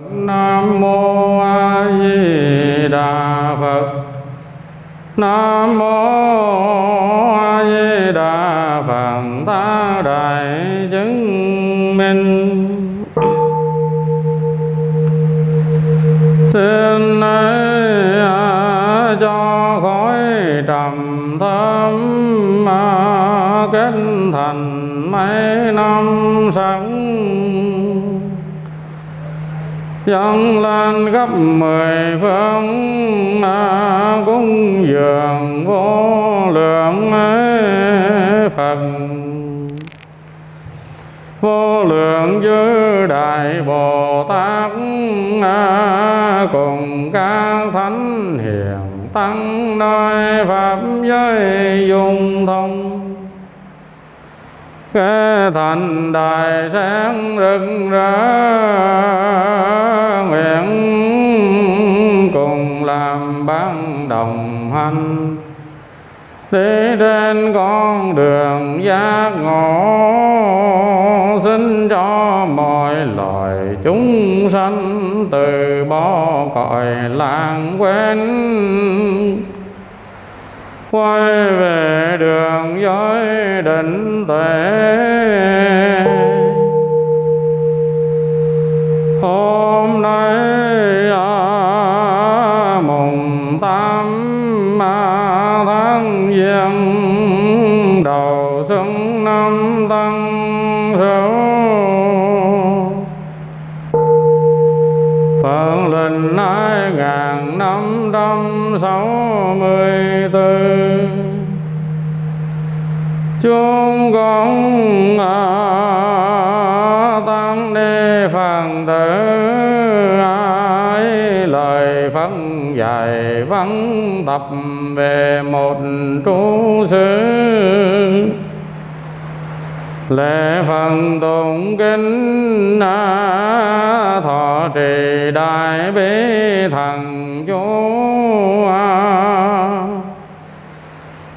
Nam mô A Di Đà Phật. Nam mô A Di Đà Phật. Ta đại chứng minh. Xin ấy à, cho khỏi trầm thâm mà kết thành mấy năm sáng dâng lên gấp mười phương à, cúng dường vô lượng ấy Phật. Vô lượng dư đại Bồ Tát à, cùng các thánh hiền tăng nơi pháp giới dung thông thành đại sáng rực rỡ, nguyện cùng làm ban đồng hành. Đi trên con đường giác ngộ, xin cho mọi loài chúng sanh từ bỏ cõi lãng quên quay về đường giới định tuệ hôm nay à, mùng tám à, tháng giêng đầu xuân năm tân sửu. Phật linh hai ngàn năm trăm sáu chúng con à, tăng ni phật tử ai lời Phật dạy văn tập về một trú xứ lễ phần tụng kinh à, thọ trì đại bi thần chúa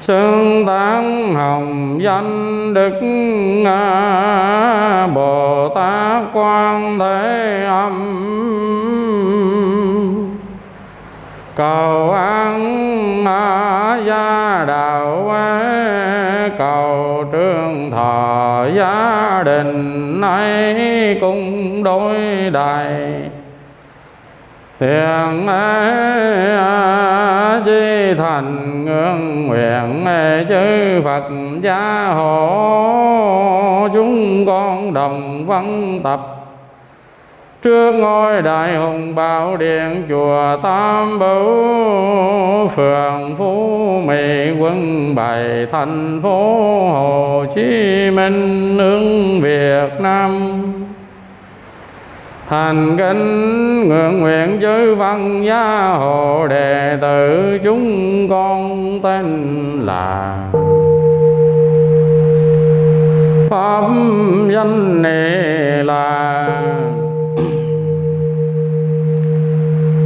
xưng tán hồng danh đức bồ tát quan thế âm. Cầu an gia đạo cầu trương thọ gia đình nay cũng đối đại Thiện ấy di thành ngưỡng nguyện chư Phật gia hộ. Chúng con đồng văn tập. Trước ngôi đại hùng bảo điện chùa Tam Bảo phường Phú Mỹ quân bảy, thành phố Hồ Chí Minh, nước Việt Nam thành kính ngưỡng nguyện chư văn gia hộ đệ tử chúng con tên là pháp danh này là.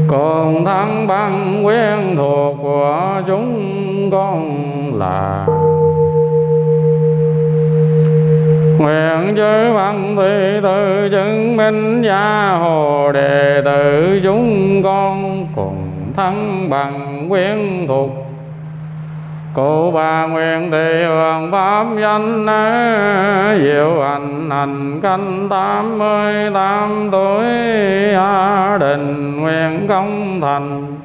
Còn thắng băng quen thuộc của chúng con là nguyện chư văn thị tự chứng minh gia hồ đệ tử chúng con cùng thắng bằng quyến thuộc. Cụ bà nguyện thị hưởng pháp danh diệu hành hành canh tám mươi tám tuổi a đình nguyện công thành.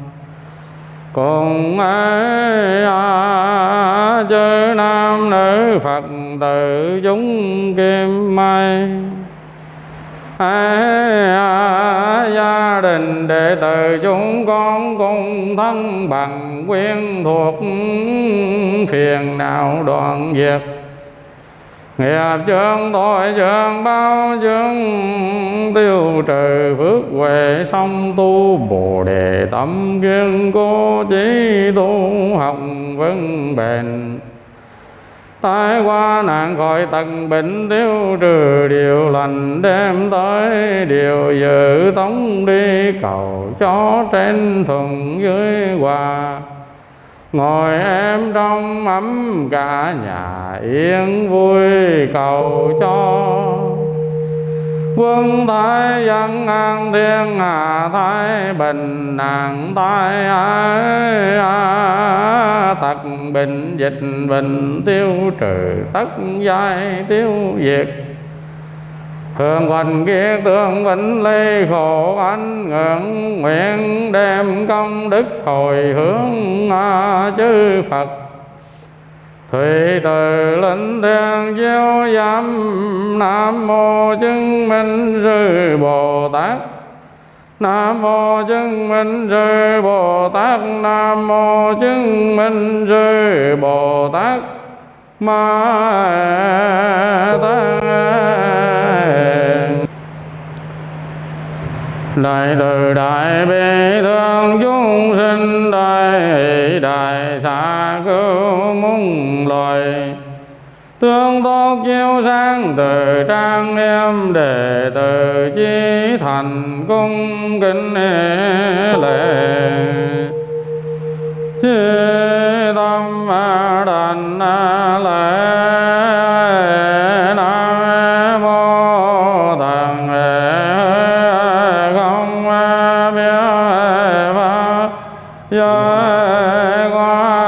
Cùng ấy a chư nam nữ phật tử chúng kim mai. À, gia đình đệ tử chúng con cùng thân bằng quyên thuộc. Phiền não đoạn diệt. Nghiệp chương tội chương bao chương tiêu trừ phước huệ song tu bồ đề tâm kiên cố chí tu học vững bền tai qua nạn khỏi tận bệnh tiêu trừ điều lành đem tới điều dự tống đi cầu cho trên thuận dưới hòa ngồi em trong ấm cả nhà yên vui cầu cho quân thái dân an, thiên hạ thái bình nạn tai ái tật bệnh dịch bệnh tiêu trừ, tất giai tiêu diệt. Thường hoành kia tương vĩnh ly, khổ anh ngưỡng, Nguyện đem công đức hồi hướng chư Phật. Thủy từ linh thiên chiếu giám Nam mô chứng minh sư Bồ Tát. Nam mô chứng minh sư Bồ Tát, Nam mô chứng minh sư Bồ Tát. Ma Tát. Đại từ đại bi thương chúng sinh đại xa cứu mung loài Tương tốt chiếu sáng từ trang nghiêm đệ tử chí thành cung kính lễ. Chi tâm đành lệ qua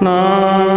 No.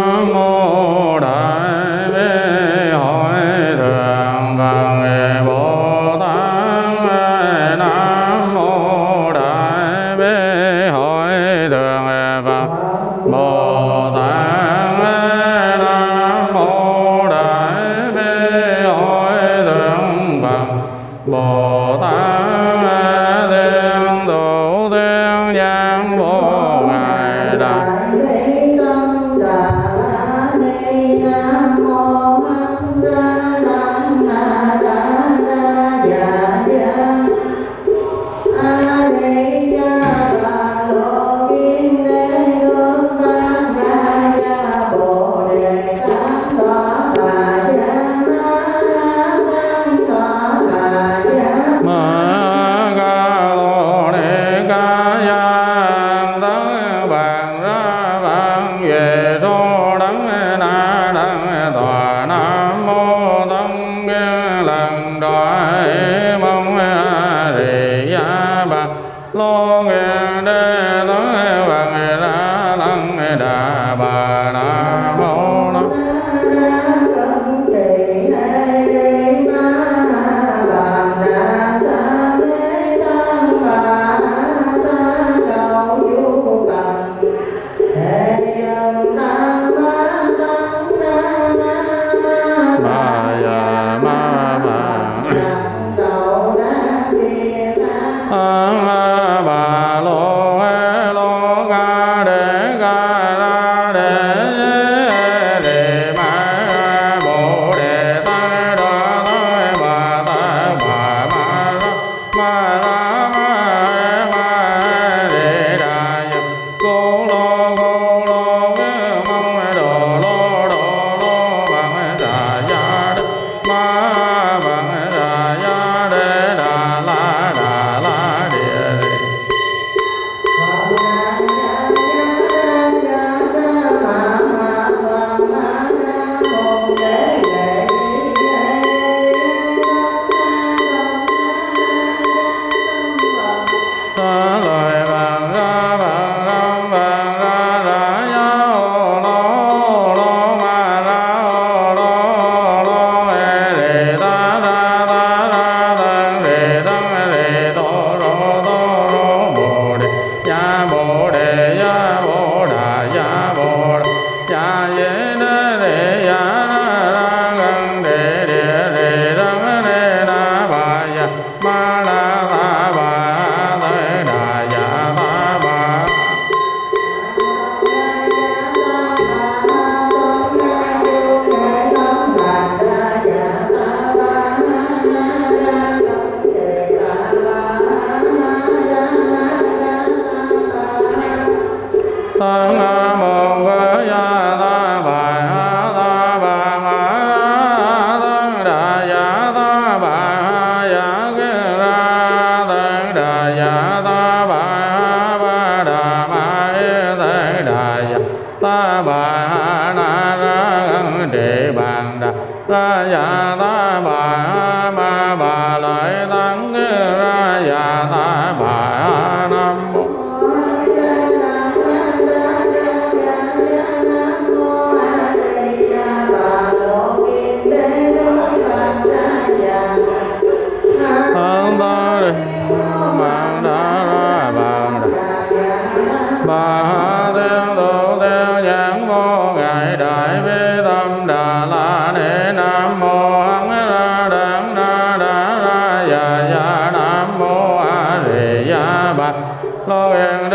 Bhagavana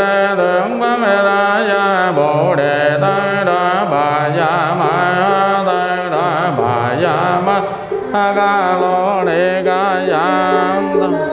đế tưởng pháp mê ra gia bồ đề tăng đa bà gia ma tăng đa bà gia ma ha ca lo ni ca gia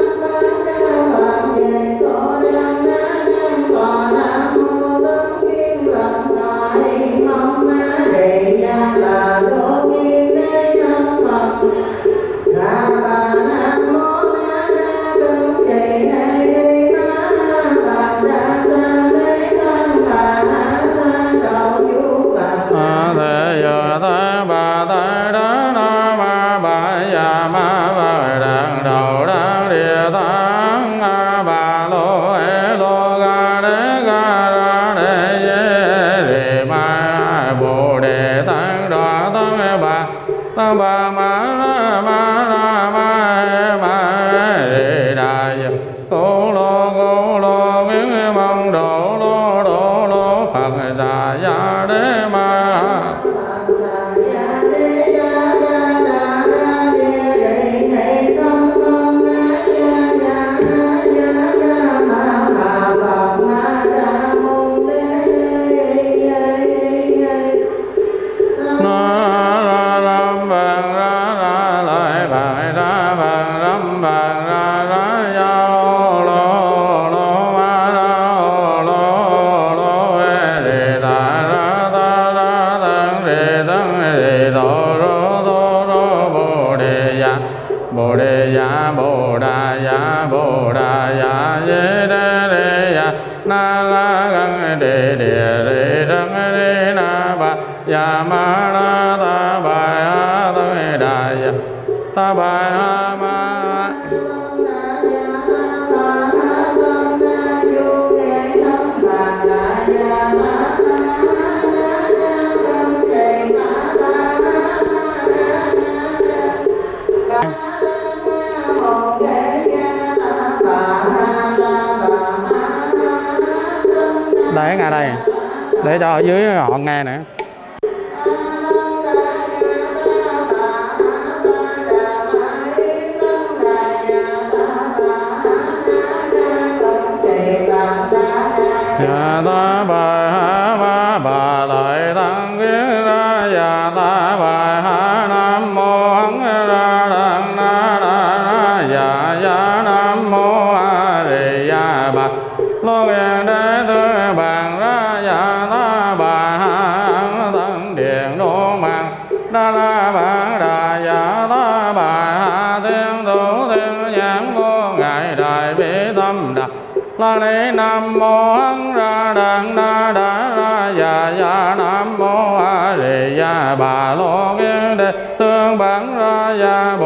để cho ở dưới họ nghe nữa tương bản ra và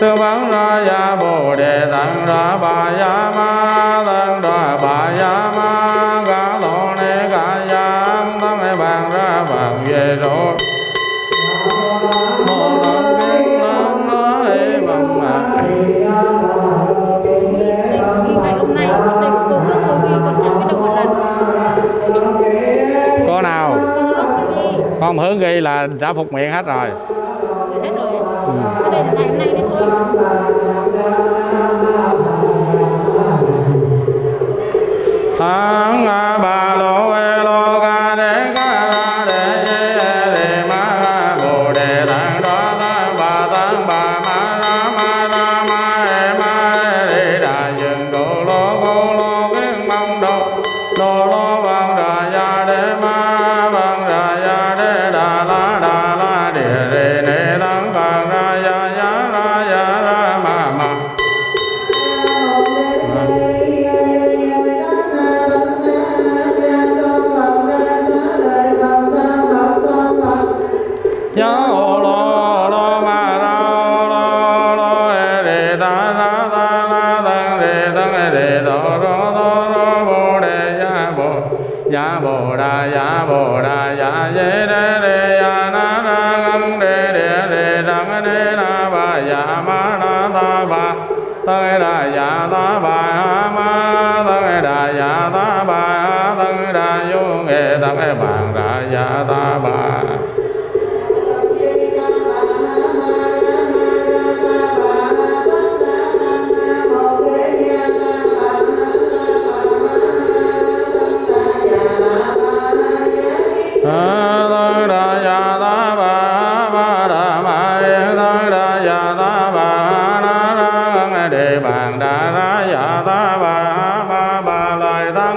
tư vấn ra ya bồ đề tăng ra bà ya ma tăng ra bà ya ma gã lộ ni gã ya tăng hay bàn ra bàn về rồi mô tăng kiến lớn nói bằng mặt có nào? Con hướng ghi là đã phục miệng hết rồi cái đây ngày hôm nay đấy thôi. Tháng ba lô lô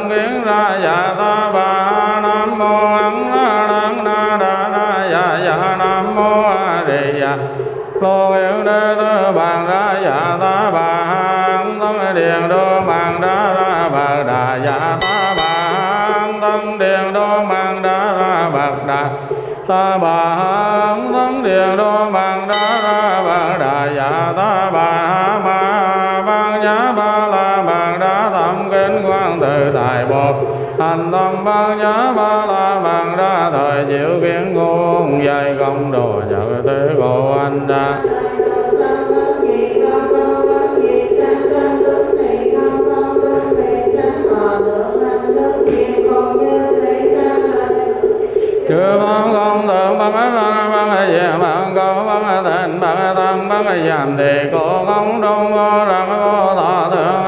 kiến ra dạ ta ba nam mô ấn ra đăng na đa ra dạ dạ nam mô a di dạ lô yên đê tư bàn ra dạ ta ba hăng tâm điện đô bàn đa ra bạc đà. Dạ ta ba hăng tâm điện đô bàn đa ra bạc đà. Ta ba hăng tâm điện đô bàn đa ra bạc đà. Dạ ta ba. ma quan tự tại hành tâm bằng nhã ba la bằng ra thời chịu kiến ngôn dây công đồ nhật thế cô anh ra chư phong công tượng bằng răng bằng về bằng câu bằng tình bằng tăng bằng giảm thì cổ công trung vô rằng vô thọ thượng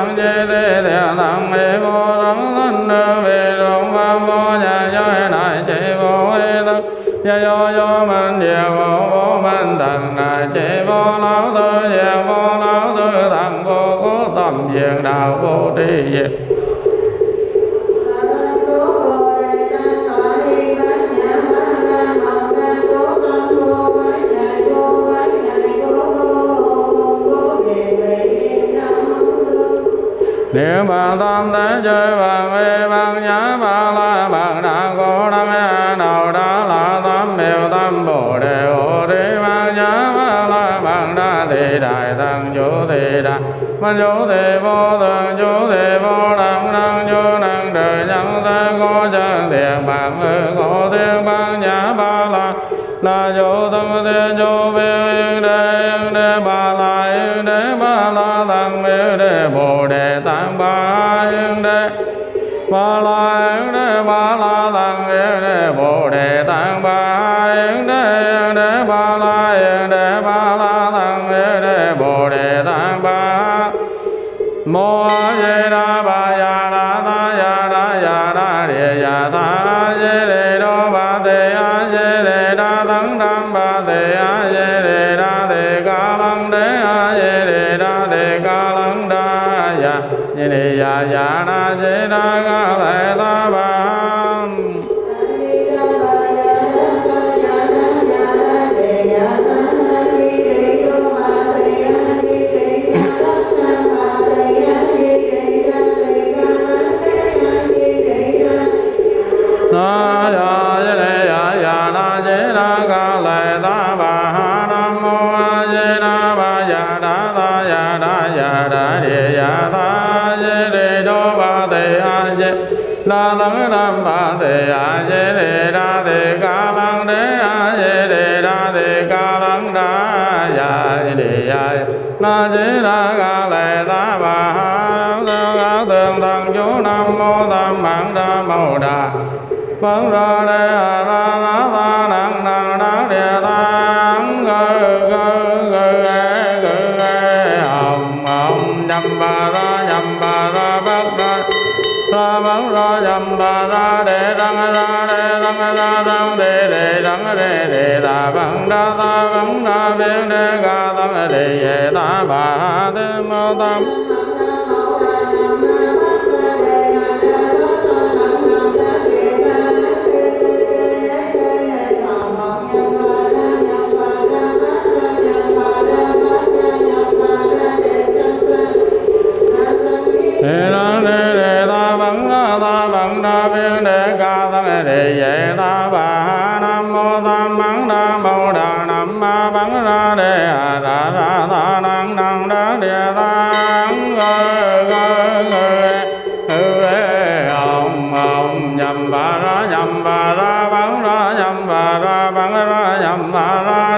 tăng chế chi ti tăng thằng vô rắn thân đưa vì rụng pháp vô nhà giới đại chỉ vô ý thức gia do do minh về vô vô minh thần đại chỉ vô lão tư về vô lão tư thần vô cố tâm diện đạo vô tri diệt niệm bàn tam thế chơi bàn vi bàn nhã ba la bàn đa cố đăng mê đầu đa la tam miêu tam bồ đề hộ đi bàn nhã ba la bàn đa thị đại tăng chủ thị đại văn chủ thị vô thường chủ thị vô đẳng năng chủ năng trời nhân thế có chân thiện bàn ngư có thiên bàn nhã ba la là chủ tâm thiên chủ biểu yên đế yên đế ba la yên đế ba la tăng yên đế bồ đề tăng ba. Mô a di đà ba ya đà ta ya đà ya đà địa ya ta a di đề đô ba tê a di đề đa tăng đam ba tê a di đề đa tê ca lăng đế a di đề đa tê ca lăng đa ya di đề ya ya đà di đa ca đà tăng nam ba tê a di đề đà tê ca lăng đế a di đề đà tê ca lăng đà ya di đề ya na di đà ca lệ ta bà ha tương ca tương tăng chú nam mô tam bản đa mâu đà Phật ra đề a ra đa ta cấm đa biến đề ca tâm đề về ta bà thế mô tâm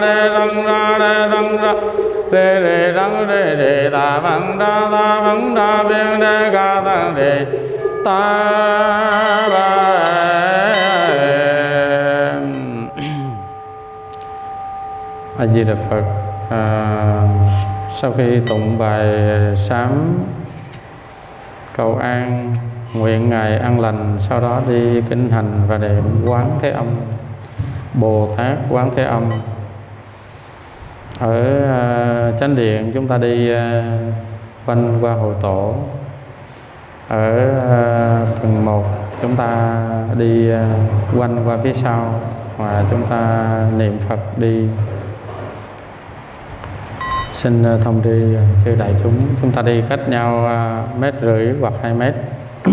đề ra đề răng ra đề đề răng đề đề ta đa ta đa biến đề ca tăng đề ta ba a di đà phật à, sau khi tụng bài sám, cầu an, nguyện ngài an lành, sau đó đi kinh hành và niệm quán thế âm, bồ tát quán thế âm. Ở à, chánh điện chúng ta đi à, quanh qua hội tổ. Ở à, phần 1 chúng ta đi quanh qua phía sau và chúng ta niệm Phật đi xin uh, thông tri chư đại chúng. Chúng ta đi cách nhau uh, mét rưỡi hoặc hai mét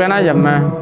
边那人吗？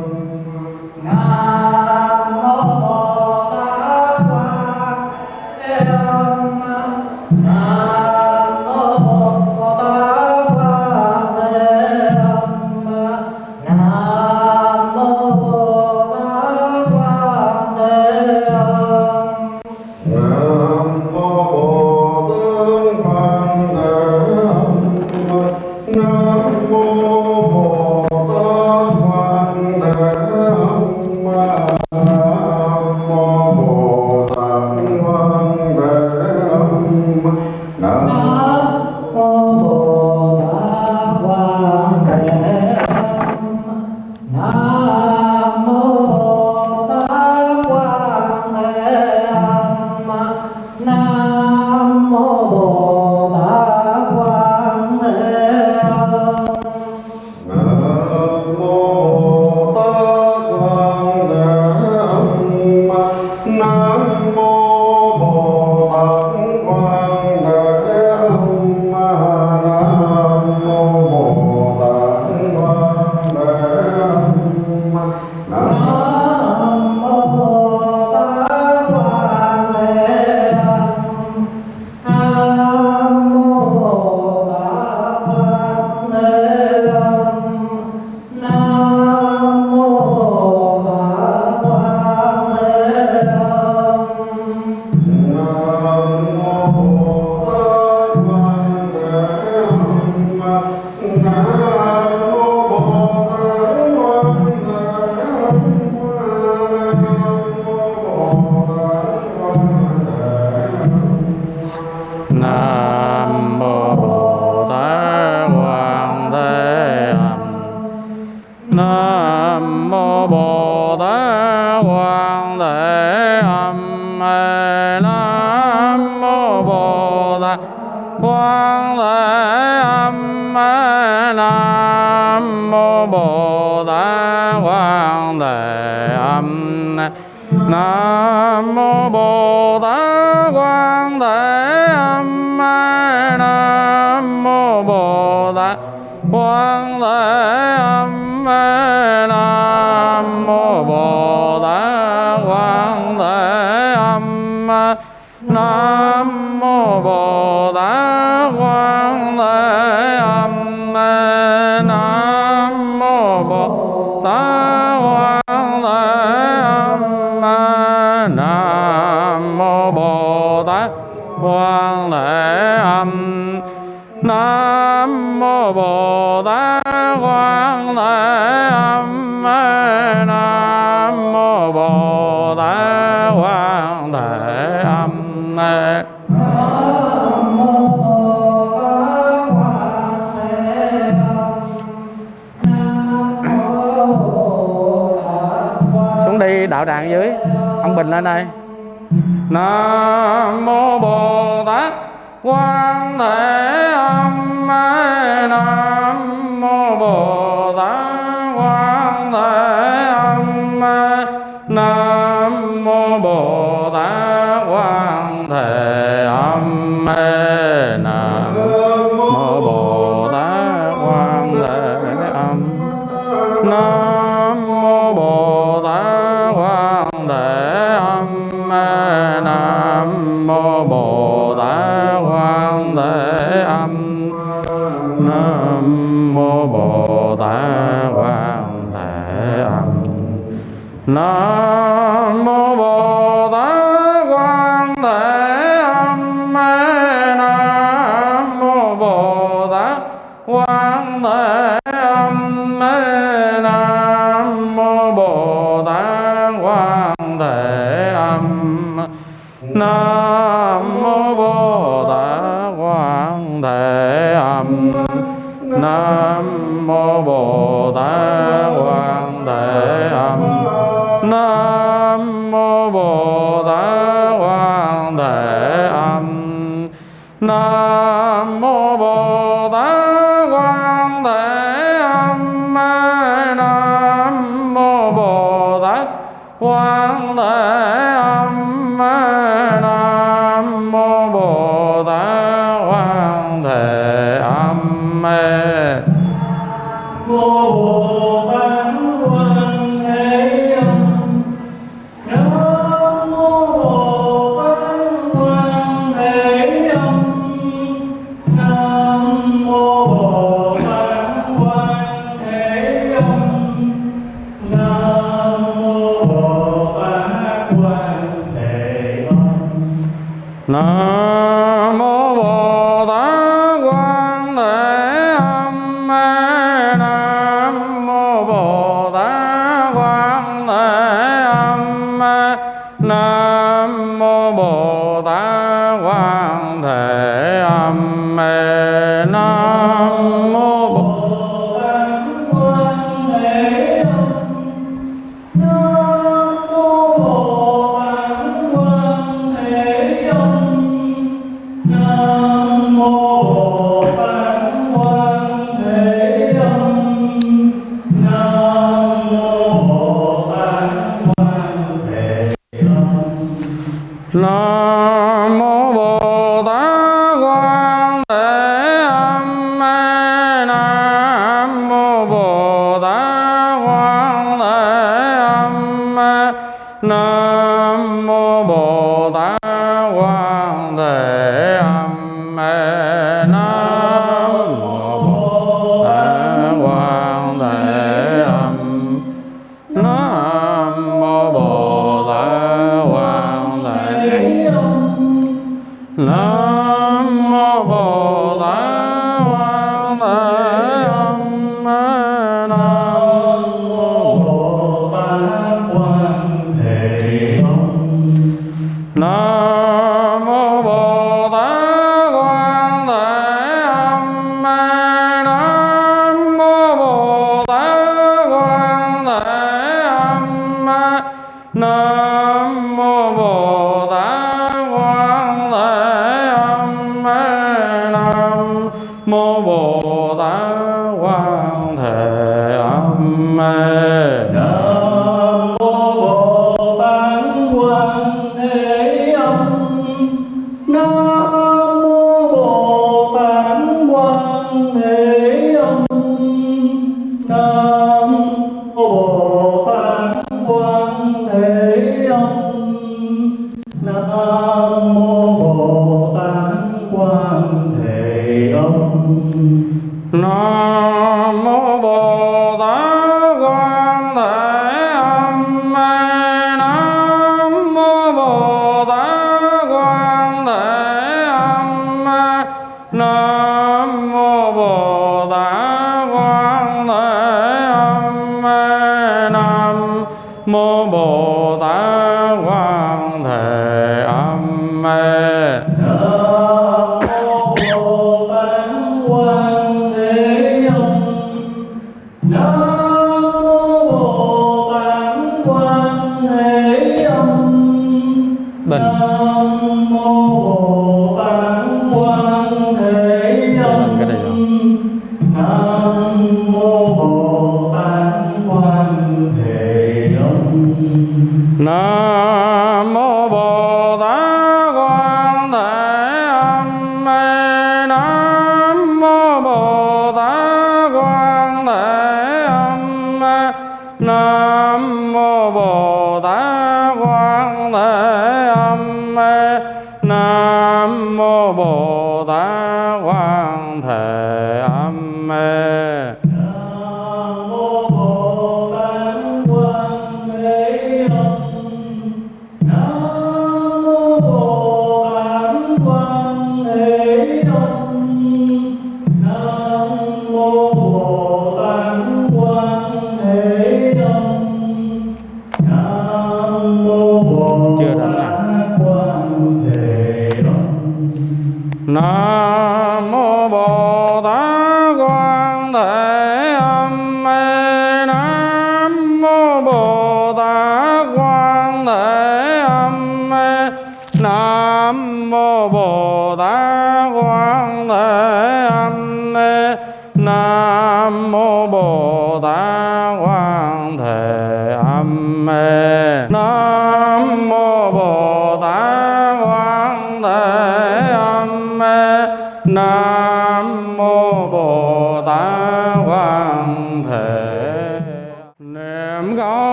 No.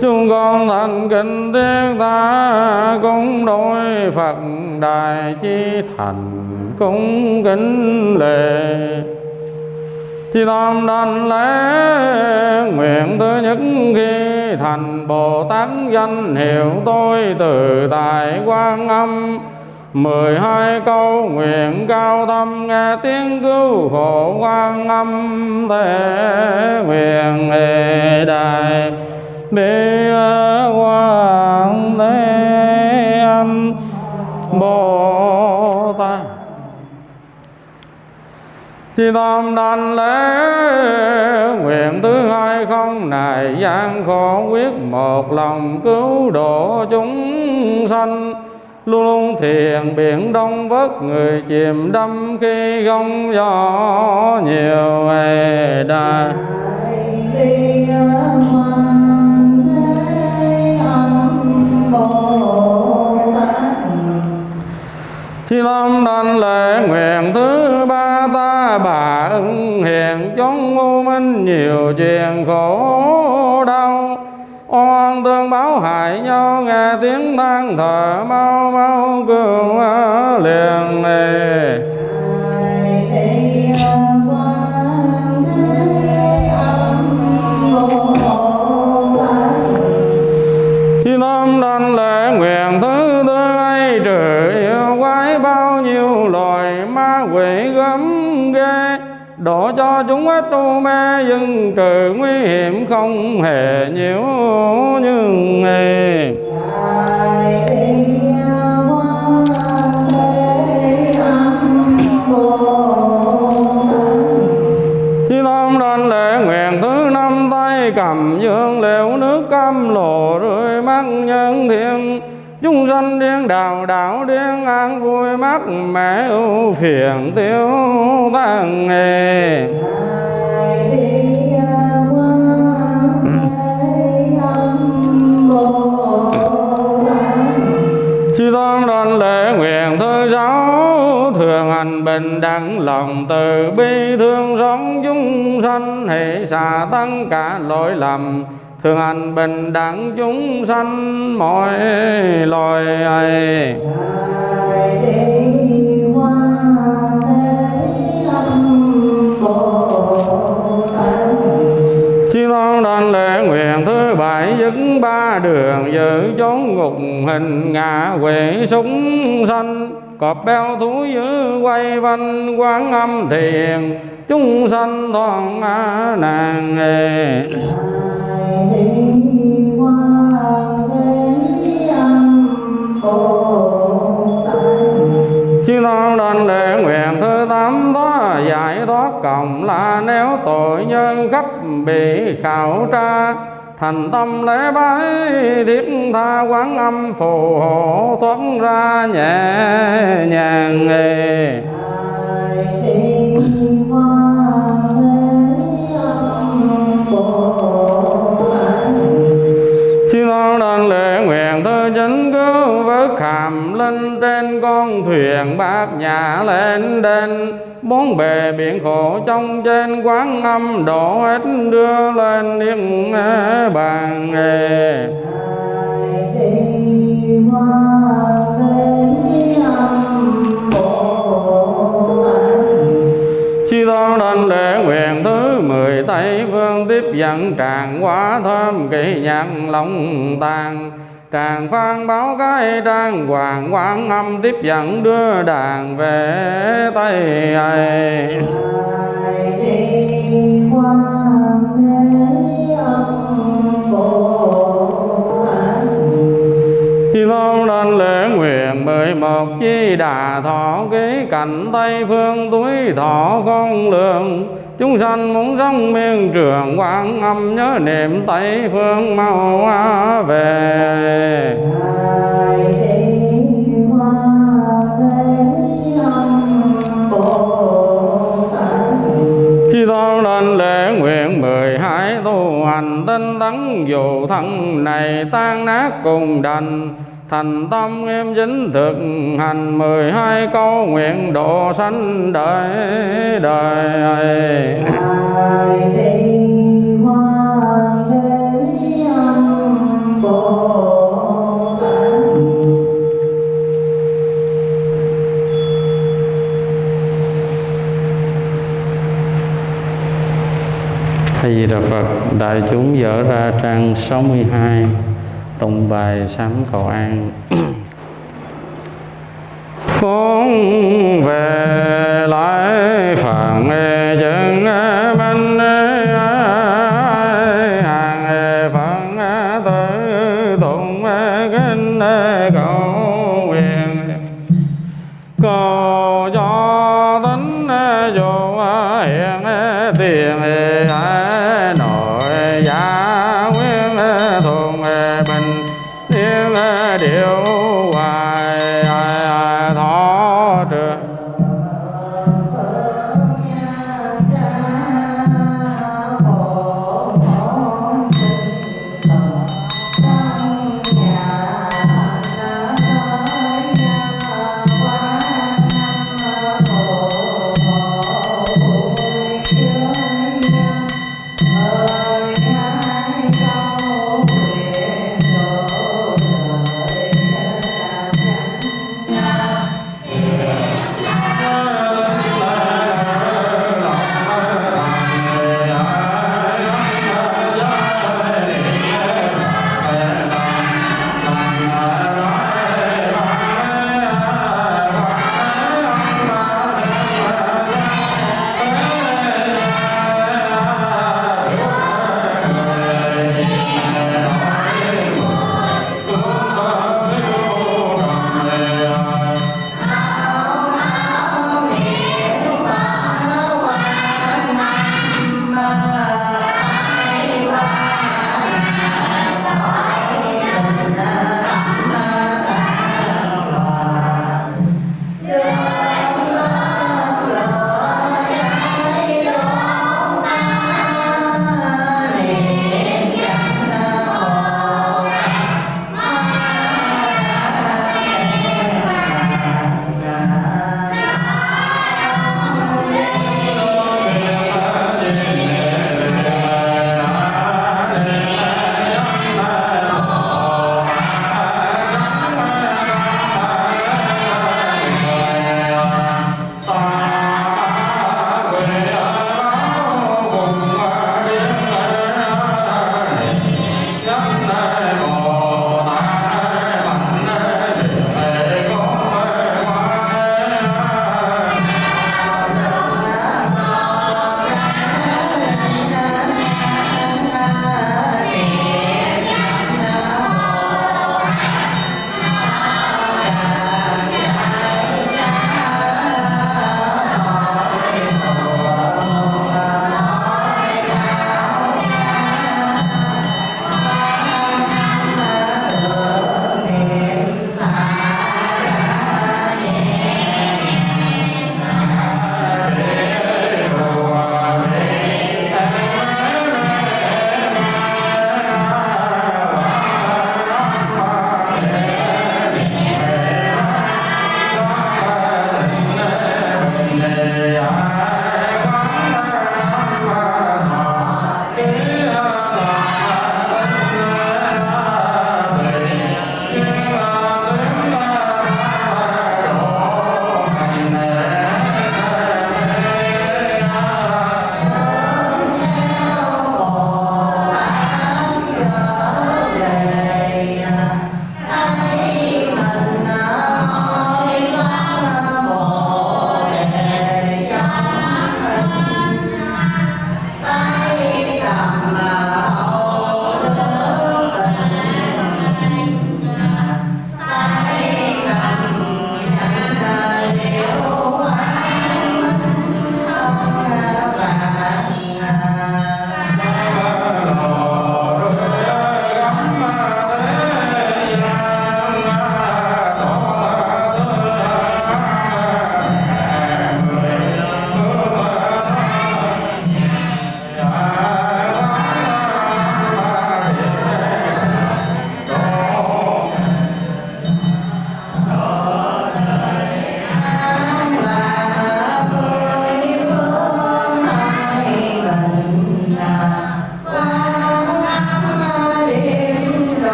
Chúng con thành kính thiết ta cũng đối Phật đại chi thành cũng kính lệ. Chi tâm đảnh lễ, nguyện thứ nhất khi thành Bồ Tát danh hiệu tôi từ tại quan âm mười hai câu nguyện cao tâm nghe tiếng cứu khổ quan âm thế nguyện hệ đại bi quan thế âm bồ tát. Chi tâm đảnh lễ nguyện thứ hai không này gian khổ quyết một lòng cứu độ chúng sanh luôn luôn thiền biển đông vớt người chìm đắm khi gông gió nhiều ngày đà Đi Âm Bồ Tát Chi tâm đành lễ nguyện thứ ba ta bà ưng hiền, chốn u minh nhiều chuyện khổ đau oan tương báo hại nhau nghe tiếng than thở mau mau cứu ờ, liền này Độ cho chúng ít u mê dừng trừ nguy hiểm không hề nhiễu nhưng nghề Đi Chi tâm đảnh lễ nguyện thứ năm tay cầm dương liệu nước cam lộ chúng điên, đào đảo điên, an vui mắt mẹ ưu phiền tiêu tan nghề. Chi tôn đoàn lễ nguyện thứ giáo, thường hành bình đẳng lòng từ bi, thương xót chúng sanh hệ xả tăng cả lỗi lầm thường hành bình đẳng chúng sanh mọi loài ấy đảnh lễ nguyện thứ bảy dứt ba đường giữ chốn ngục hình ngạ quỷ súng sanh. Cọp béo thú dữ quay vanh quán âm thiền chúng sanh toàn nàng nghề Đi Quan Thế Âm nguyện Tát chư tôn đảnh lễ nguyện cộng là nếu tội nhân gấp bị khảo tra. Thành tâm lễ bái, thiết tha quán âm phù hộ thoát ra nhẹ nhàng nghề. Con đơn lễ nguyện thư chính cứu vớt hàm linh trên con thuyền bát nhã lên đền. Bốn bề biển khổ trong trên quán âm đổ hết đưa lên niết bàn nghề. Hoa tôn đảnh lễ nguyện thứ mười Tây phương tiếp dẫn tràng quá thơm kỳ nhạc lòng tàn Tràng phan báo cái trang hoàng quán âm tiếp dẫn đưa đàn về Tây ấy cảnh Tây phương túi thọ không lượng Chúng sanh muốn sống miên trường quán âm nhớ niệm Tây phương mau về. Chi tôn đảnh lễ nguyện mười hai tu hành tinh tấn dù thân này tan nát cùng đành thành tâm nghiêm chính thực hành mười hai câu nguyện độ sanh đời đời A Di Đà Phật, đại chúng dở ra trang 62 tụng bài sám cầu an. Con về lại nghe chân minh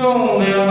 gia đình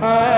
gia